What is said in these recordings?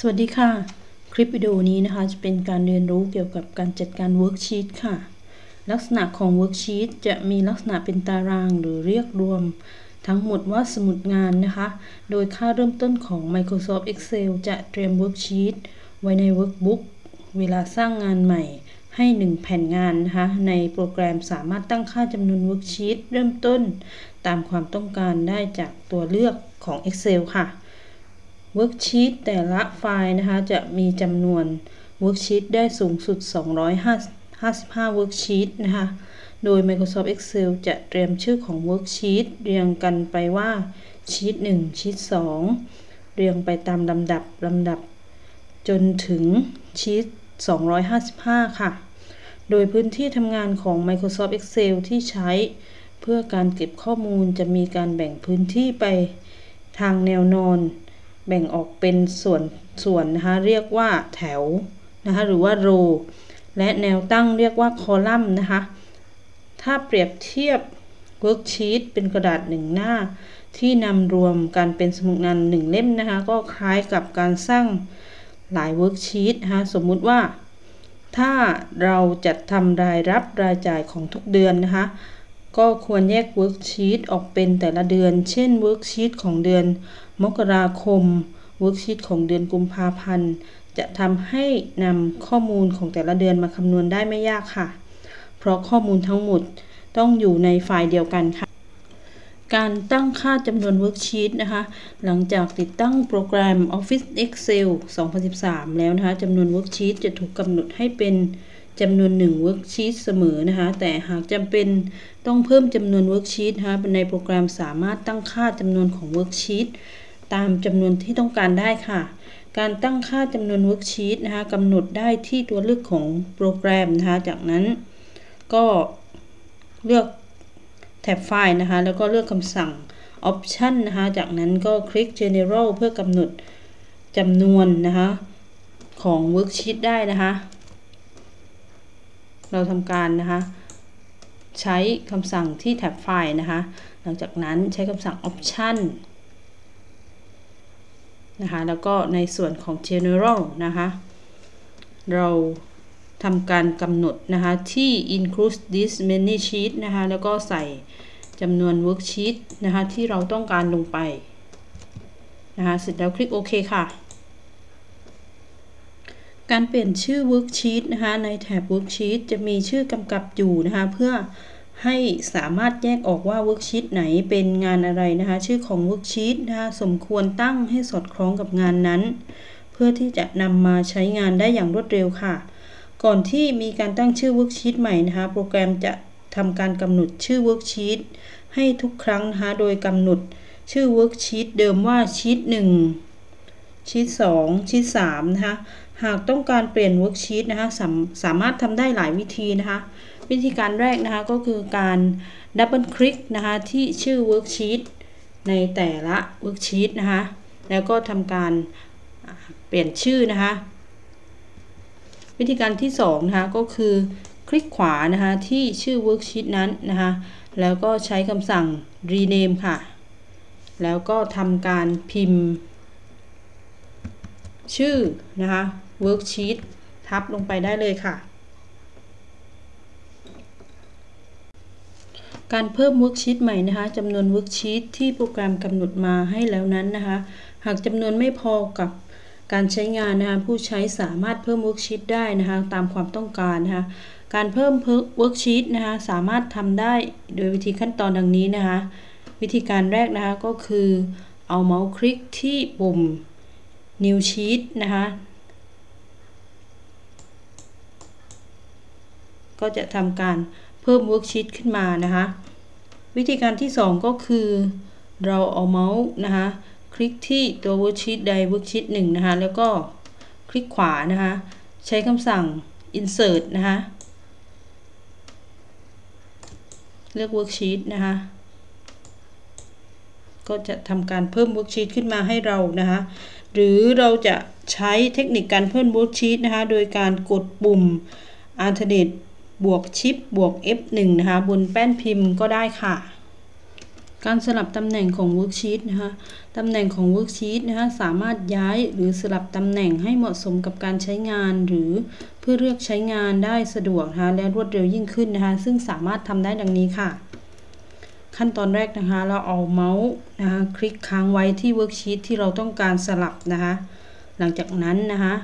สวัสดีค่ะ คลิปวิดีโอนี้นะคะ จะเป็นการเรียนรู้เกี่ยวกับการจัดการ worksheet ค่ะ ลักษณะของ worksheet จะมีลักษณะเป็นตารางหรือเรียกรวม ทั้งหมดว่าสมุดงานนะคะ โดยค่าเริ่มต้นของ Microsoft Excel จะเตรียม worksheet ไว้ใน Workbook เวลาสร้างงานใหม่ ให้ 1 แผ่นงานนะคะ ในโปรแกรมสามารถตั้งค่าจำนวน worksheet เริ่มต้น ตามความต้องการได้จากตัวเลือกของ Excel ค่ะ worksheet แต่ละไฟล์นะคะจะมีจำนวน worksheet ได้สูงสุด 255 worksheet นะคะ โดย Microsoft Excel จะเตรียมชื่อของ worksheet เรียงกันไปว่าชีต1ชีต2 เรียงไปตามลำดับลำดับ จนถึงชีต255 ค่ะ โดยพื้นที่ทำงานของ Microsoft Excel ที่ใช้ เพื่อการเก็บข้อมูลจะมีการแบ่งพื้นที่ไปทางแนวนอน แบ่งออกเป็นส่วนส่วนนะคะเรียกว่าแถวนะคะหรือว่า row และแนวตั้งเรียกว่าคอลัมน์นะคะ ถ้าเปรียบเทียบ worksheet เป็นกระดาษหนึ่งหน้า ที่นำรวมกันเป็นสมุดงานหนึ่งเล่มนะคะ ก็คล้ายกับการสร้างหลาย worksheet นะคะสมมุติว่า ถ้าเราจัดทำรายรับรายจ่ายของทุกเดือนนะคะ ก็ควรแยก worksheet ออกเป็นแต่ละเดือน เช่น worksheet ของเดือน มกราคม worksheet ของเดือนกุมภาพันธ์ จะทำให้นำข้อมูลของแต่ละเดือนมาคำนวณได้ไม่ยากค่ะ เพราะข้อมูลทั้งหมดต้องอยู่ในไฟล์เดียวกันค่ะ การตั้งค่าจำนวน worksheet นะคะ หลังจากติดตั้งโปรแกรม Office Excel 2013 แล้วนะคะจำนวน worksheet จะถูกกำหนดให้เป็นจำนวน1 worksheet เสมอนะคะ แต่หากจำเป็นต้องเพิ่มจำนวน worksheet นะคะในโปรแกรมสามารถตั้งค่าจำนวนของ worksheet ต ตามจำนวนที่ต้องการได้ค่ะ การตั้งค่าจำนวน worksheet นะคะกำหนดได้ที่ตัวเลือกของโปรแกรมนะคะ จากนั้นก็เลือกแท็บไฟล์นะคะ แล้วก็เลือกคำสั่ง option นะคะ จากนั้นก็คลิก general เพื่อกำหนดจำนวนนะคะ ของ worksheet ได้นะคะ เราทำการนะคะ ใช้คำสั่งที่แท็บไฟล์นะคะ หลังจากนั้นใช้คำสั่ง option นะคะแล้วก็ในส่วนของ general นะคะเราทำการกำหนดนะคะที่ include this many sheet นะคะแล้วก็ใส่จำนวน worksheet นะคะที่เราต้องการลงไปนะคะเสร็จแล้วคลิกโอเคค่ะ การเปลี่ยนชื่อ worksheet นะคะในแถบ worksheet จะมีชื่อกำกับอยู่นะคะเพื่อ ให้สามารถแยกออกว่า worksheet ไหนเป็นงานอะไรนะคะ ชื่อของ worksheet นะคะสมควรตั้งให้สอดคล้องกับงานนั้น เพื่อที่จะนำมาใช้งานได้อย่างรวดเร็วค่ะ ก่อนที่มีการตั้งชื่อ worksheet ใหม่นะคะ โปรแกรมจะทำการกำหนดชื่อ worksheet ให้ทุกครั้งนะคะ โดยกำหนดชื่อ worksheet เดิมว่าชีต1ชีต2ชีต3นะคะ หากต้องการเปลี่ยน worksheet นะคะสาสามารถทำได้หลายวิธีนะคะ วิธีการแรกนะคะก็คือการ double click นะคะที่ชื่อ worksheet ในแต่ละ worksheet นะคะแล้วก็ทำการเปลี่ยนชื่อนะคะวิธีการที่2นะคะก็คือคลิกขวานะคะที่ชื่อ worksheet นั้นนะคะแล้วก็ใช้คำสั่ง rename ค่ะ แล้วก็ทำการพิมพ์ ชื่อนะคะ worksheet ทับลงไปได้เลยค่ะ การเพิ่ม worksheet ใหม่นะคะจำนวน worksheet ที่โปรแกรมกำหนดมาให้แล้วนั้นนะคะ หากจำนวนไม่พอกับการใช้งานนะคะผู้ใช้สามารถเพิ่ม worksheet ได้นะคะตามความต้องการนะคะการเพิ่ม worksheet นะคะสามารถทำได้โดยวิธีขั้นตอนดังนี้นะคะ วิธีการแรกนะคะก็คือเอาเมาส์คลิกที่ปุ่ม New Sheet นะคะก็จะทำการ เพิ่ม worksheet ขึ้นมานะคะ วิธีการที่ 2 ก็คือเราเอาเมาส์นะคะ คลิกที่ตัว worksheet ใด worksheet หนึ่งนะคะ แล้วก็คลิกขวานะคะ ใช้คำสั่ง insert นะคะ เลือก worksheet นะคะ ก็จะทำการเพิ่ม worksheet ขึ้นมาให้เรานะคะ หรือเราจะใช้เทคนิคการเพิ่ม worksheet นะคะ โดยการกดปุ่ม alternate บวกชิปบวก F1 นะคะบนแป้นพิมพ์ก็ได้ค่ะ การสลับตำแหน่งของ Worksheet นะคะตำแหน่งของ Worksheet นะคะสามารถย้ายหรือสลับตำแหน่งให้เหมาะสมกับการใช้งานหรือเพื่อเลือกใช้งานได้สะดวกนะคะและรวดเร็วยิ่งขึ้นนะคะซึ่งสามารถทำได้ดังนี้ค่ะ ขั้นตอนแรกนะคะเราเอาเมาส์นะคะคลิกค้างไว้ที่ Worksheet ที่เราต้องการสลับนะคะหลังจากนั้นนะคะ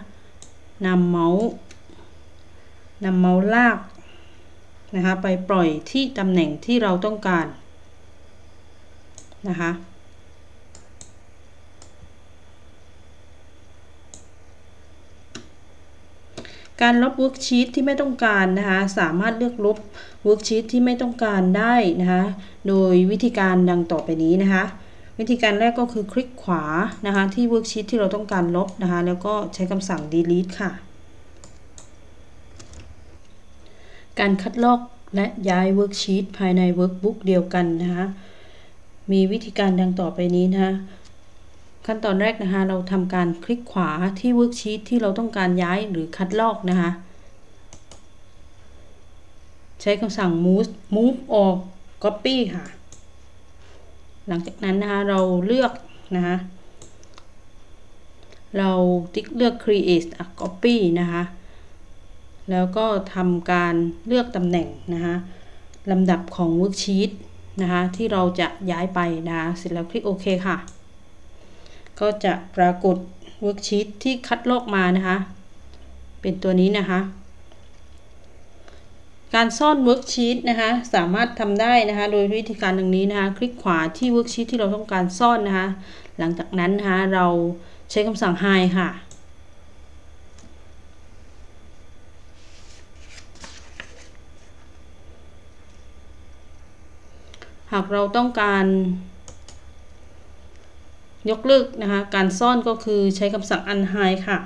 นำเมาส์นำเมาส์ลาก นะคะไปปล่อยที่ตำแหน่งที่เราต้องการนะคะการลบ worksheet ที่ไม่ต้องการนะคะสามารถเลือกลบ worksheet ที่ไม่ต้องการได้นะคะโดยวิธีการดังต่อไปนี้นะคะวิธีการแรกก็คือคลิกขวานะคะที่ worksheet ที่เราต้องการลบนะคะแล้วก็ใช้คำสั่ง delete ค่ะ การคัดลอกและย้าย worksheet ภายใน workbook เดียวกันนะคะมีวิธีการดังต่อไปนี้นะคะขั้นตอนแรกนะคะเราทำการคลิกขวาที่ worksheet ที่เราต้องการย้ายหรือคัดลอกนะคะใช้คำสั่ง move move ออก copy ค่ะ หลังจากนั้นนะคะเราเลือกนะคะเราติ๊กเลือก create a copy นะคะ แล้วก็ทำการเลือกตำแหน่งนะคะลำดับของ worksheet นะคะ ที่เราจะย้ายไปนะคะเสร็จแล้วคลิกโอเคค่ะ ก็จะปรากฏ worksheet ที่คัดลอกมานะคะ เป็นตัวนี้นะคะ การซ่อน worksheet นะคะ สามารถทำได้นะคะ โดยวิธีการดังนี้นะคะ คลิกขวาที่ worksheet ที่เราต้องการซ่อนนะคะ หลังจากนั้นนะคะเราใช้คำสั่ง hide ค่ะ หากเราต้องการ ยกเลิกนะคะ การซ่อนก็คือใช้คำสั่ง unhide ค่ะ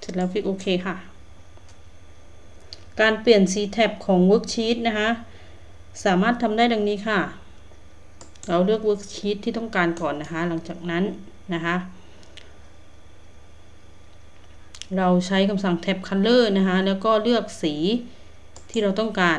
เสร็จแล้วคลิกโอเคค่ะ การเปลี่ยนสีแท็บของ worksheet นะคะ สามารถทำได้ดังนี้ค่ะ เราเลือก worksheet ที่ต้องการก่อนนะคะ หลังจากนั้นนะคะเราใช้คำสั่ง tab color นะคะ แล้วก็เลือกสีที่เราต้องการ